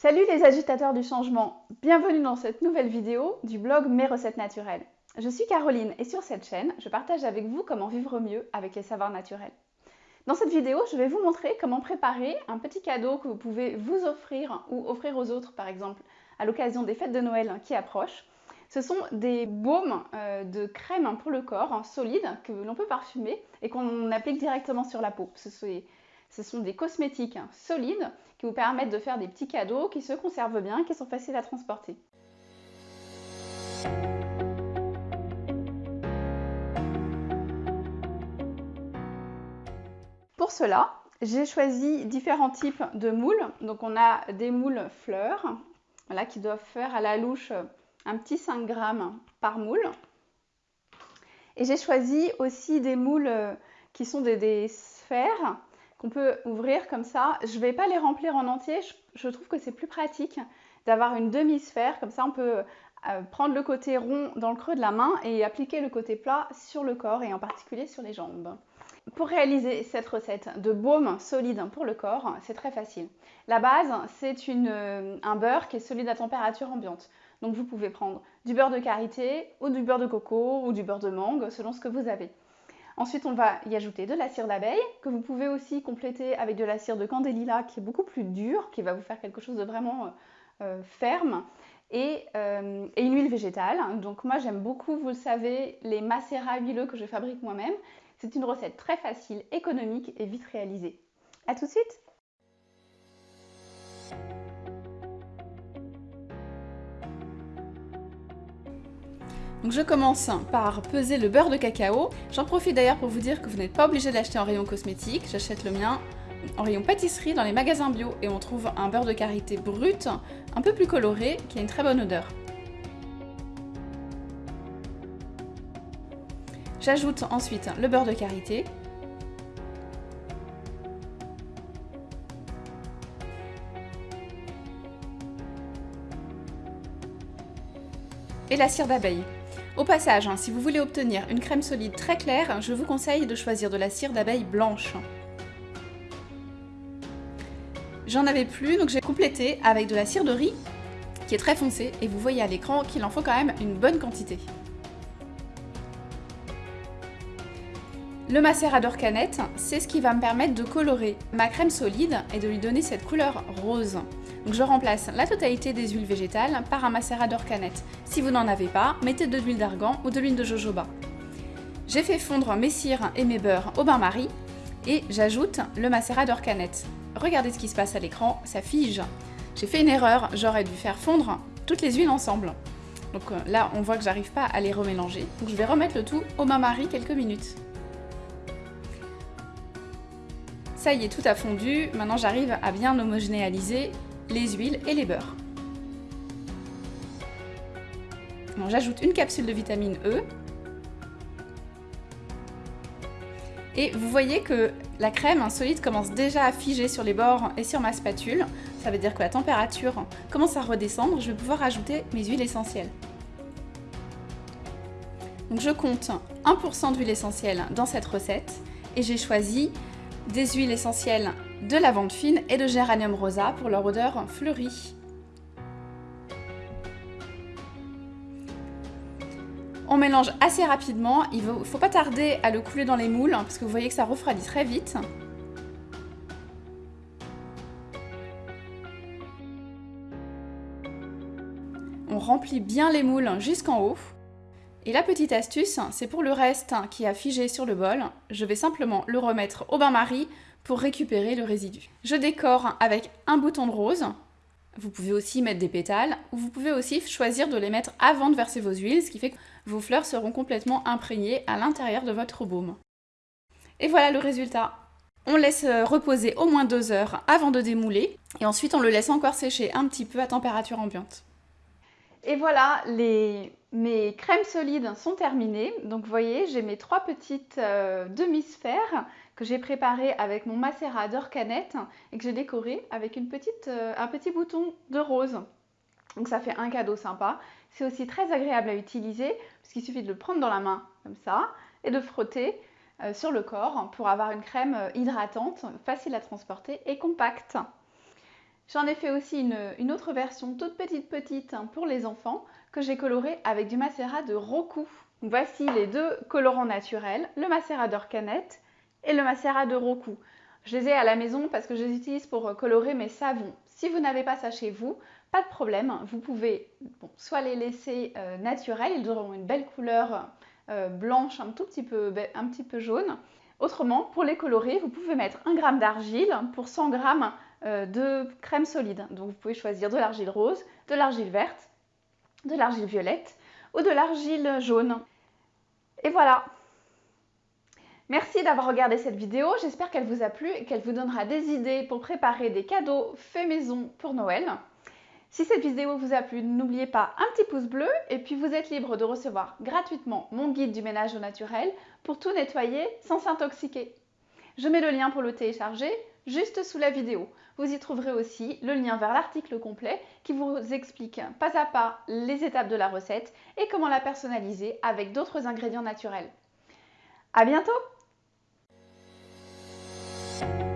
Salut les agitateurs du changement, bienvenue dans cette nouvelle vidéo du blog Mes recettes naturelles. Je suis Caroline et sur cette chaîne, je partage avec vous comment vivre mieux avec les savoirs naturels. Dans cette vidéo, je vais vous montrer comment préparer un petit cadeau que vous pouvez vous offrir ou offrir aux autres par exemple à l'occasion des fêtes de Noël qui approchent. Ce sont des baumes euh, de crème pour le corps, hein, solides, que l'on peut parfumer et qu'on applique directement sur la peau. Ce sont des cosmétiques solides qui vous permettent de faire des petits cadeaux qui se conservent bien, qui sont faciles à transporter. Pour cela, j'ai choisi différents types de moules. Donc on a des moules fleurs, qui doivent faire à la louche un petit 5 grammes par moule. Et j'ai choisi aussi des moules qui sont des sphères qu'on peut ouvrir comme ça. Je ne vais pas les remplir en entier, je, trouve que c'est plus pratique d'avoir une demi-sphère, comme ça on peut euh, prendre le côté rond dans le creux de la main et appliquer le côté plat sur le corps et en particulier sur les jambes. Pour réaliser cette recette de baume solide pour le corps, c'est très facile. La base, c'est euh, un beurre qui est solide à température ambiante. Donc vous pouvez prendre du beurre de karité ou du beurre de coco ou du beurre de mangue selon ce que vous avez. Ensuite, on va y ajouter de la cire d'abeille, que vous pouvez aussi compléter avec de la cire de candélila, qui est beaucoup plus dure, qui va vous faire quelque chose de vraiment euh, euh, ferme, euh, et, une huile végétale. Donc moi, j'aime beaucoup, vous le savez, les macérats huileux que je fabrique moi-même. C'est une recette très facile, économique et vite réalisée. A tout de suite Donc je commence par peser le beurre de cacao. J'en profite d'ailleurs pour vous dire que vous n'êtes pas obligé d'acheter en rayon cosmétique. J'achète le mien en rayon pâtisserie dans les magasins bio et on trouve un beurre de karité brut, un peu plus coloré, qui a une très bonne odeur. J'ajoute ensuite le beurre de karité. Et la cire d'abeille. Au passage, hein, si vous voulez obtenir une crème solide très claire, je vous conseille de choisir de la cire d'abeille blanche. J'en avais plus, donc j'ai complété avec de la cire de riz, qui est très foncée, et vous voyez à l'écran qu'il en faut quand même une bonne quantité. Le macérat canette, c'est ce qui va me permettre de colorer ma crème solide et de lui donner cette couleur rose. Je remplace la totalité des huiles végétales par un macérat d'orcanette. Si vous n'en avez pas, mettez de l'huile d'argan ou de l'huile de jojoba. J'ai fait fondre mes cires et mes beurres au bain-marie et j'ajoute le macérat d'orcanette. Regardez ce qui se passe à l'écran, ça fige. J'ai fait une erreur, j'aurais dû faire fondre toutes les huiles ensemble. Donc euh, là, on voit que j'arrive pas à les remélanger. Donc je vais remettre le tout au bain-marie quelques minutes. Ça y est, tout a fondu. Maintenant, j'arrive à bien homogénéaliser les huiles et les beurres. J'ajoute une capsule de vitamine E. Et vous voyez que la crème solide commence déjà à figer sur les bords et sur ma spatule. Ça veut dire que la température commence à redescendre. Je vais pouvoir ajouter mes huiles essentielles. Je compte 1% d'huile essentielle dans cette recette et j'ai choisi des huiles essentielles de lavande fine et de géranium rosa pour leur odeur fleurie. On mélange assez rapidement, il ne faut pas tarder à le couler dans les moules parce que vous voyez que ça refroidit très vite. On remplit bien les moules jusqu'en haut. Et la petite astuce, c'est pour le reste qui a figé sur le bol, je vais simplement le remettre au bain-marie pour récupérer le résidu. Je décore avec un bouton de rose. Vous pouvez aussi mettre des pétales, ou vous pouvez aussi choisir de les mettre avant de verser vos huiles, ce qui fait que vos fleurs seront complètement imprégnées à l'intérieur de votre baume. Et voilà le résultat. On laisse reposer au moins deux heures avant de démouler, et ensuite on le laisse encore sécher un petit peu à température ambiante. Et voilà, les... mes crèmes solides sont terminées. Donc vous voyez, j'ai mes trois petites euh, demi-sphères que j'ai préparées avec mon macérat d'orcanette et que j'ai décoré avec euh, un petit bouton de rose. Donc ça fait un cadeau sympa. C'est aussi très agréable à utiliser parce qu'il suffit de le prendre dans la main comme ça et de frotter euh, sur le corps pour avoir une crème hydratante, facile à transporter et compacte. J'en ai fait aussi une, une, autre version toute petite petite hein, pour les enfants que j'ai colorée avec du macérat de Roku. Voici les deux colorants naturels, le macérat d'Orcanette et le macérat de Roku. Je les ai à la maison parce que je les utilise pour colorer mes savons. Si vous n'avez pas ça chez vous, pas de problème, vous pouvez soit les laisser euh, naturels, ils auront une belle couleur euh, blanche, un tout petit peu, un petit peu jaune. Autrement, pour les colorer, vous pouvez mettre 1 g d'argile pour 100 g euh, de crème solide. Donc vous pouvez choisir de l'argile rose, de l'argile verte, de l'argile violette ou de l'argile jaune. Et voilà, Merci d'avoir regardé cette vidéo, j'espère qu'elle vous a plu et qu'elle vous donnera des idées pour préparer des cadeaux faits maison pour Noël. Si cette vidéo vous a plu, n'oubliez pas un petit pouce bleu et puis vous êtes libre de recevoir gratuitement mon guide du ménage au naturel pour tout nettoyer sans s'intoxiquer. Je mets le lien pour le télécharger juste sous la vidéo. Vous y trouverez aussi le lien vers l'article complet qui vous explique pas à pas les étapes de la recette et comment la personnaliser avec d'autres ingrédients naturels. À bientôt you